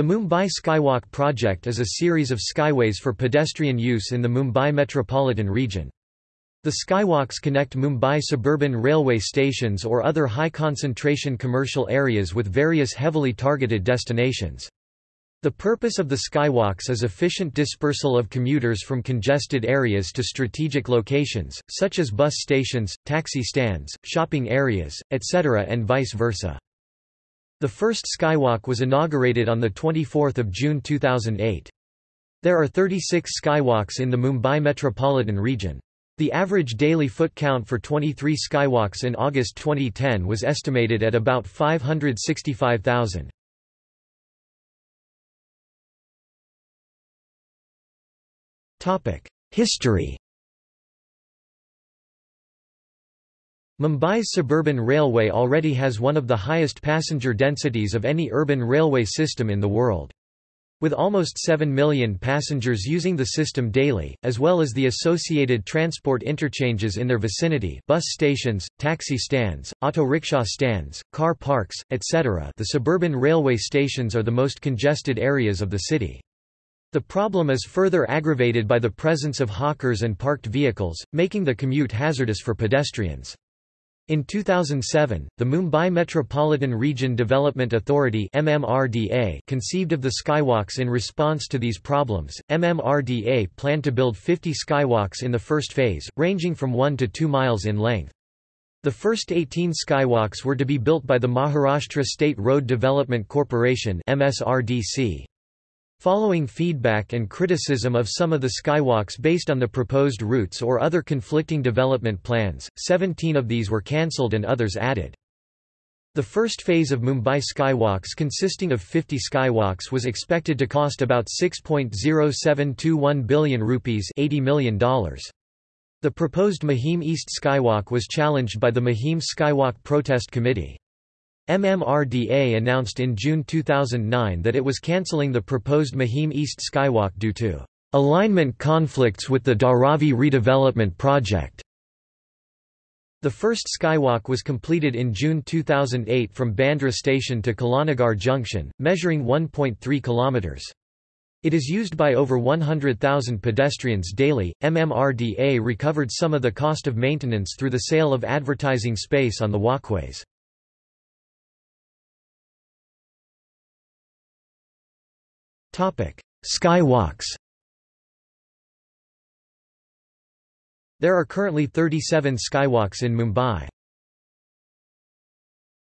The Mumbai Skywalk project is a series of skyways for pedestrian use in the Mumbai metropolitan region. The skywalks connect Mumbai suburban railway stations or other high-concentration commercial areas with various heavily targeted destinations. The purpose of the skywalks is efficient dispersal of commuters from congested areas to strategic locations, such as bus stations, taxi stands, shopping areas, etc. and vice versa. The first skywalk was inaugurated on 24 June 2008. There are 36 skywalks in the Mumbai metropolitan region. The average daily foot count for 23 skywalks in August 2010 was estimated at about 565,000. History Mumbai's suburban railway already has one of the highest passenger densities of any urban railway system in the world. With almost 7 million passengers using the system daily, as well as the associated transport interchanges in their vicinity bus stations, taxi stands, auto rickshaw stands, car parks, etc. the suburban railway stations are the most congested areas of the city. The problem is further aggravated by the presence of hawkers and parked vehicles, making the commute hazardous for pedestrians. In 2007, the Mumbai Metropolitan Region Development Authority (MMRDA) conceived of the skywalks in response to these problems. MMRDA planned to build 50 skywalks in the first phase, ranging from 1 to 2 miles in length. The first 18 skywalks were to be built by the Maharashtra State Road Development Corporation (MSRDC). Following feedback and criticism of some of the skywalks based on the proposed routes or other conflicting development plans, 17 of these were cancelled and others added. The first phase of Mumbai Skywalks consisting of 50 skywalks was expected to cost about 6.0721 billion rupees $80 million. The proposed Mahim East Skywalk was challenged by the Mahim Skywalk Protest Committee. MMRDA announced in June 2009 that it was cancelling the proposed Mahim East Skywalk due to alignment conflicts with the Dharavi redevelopment project. The first skywalk was completed in June 2008 from Bandra station to Kalanagar junction, measuring 1.3 kilometers. It is used by over 100,000 pedestrians daily. MMRDA recovered some of the cost of maintenance through the sale of advertising space on the walkways. Skywalks There are currently 37 skywalks in Mumbai.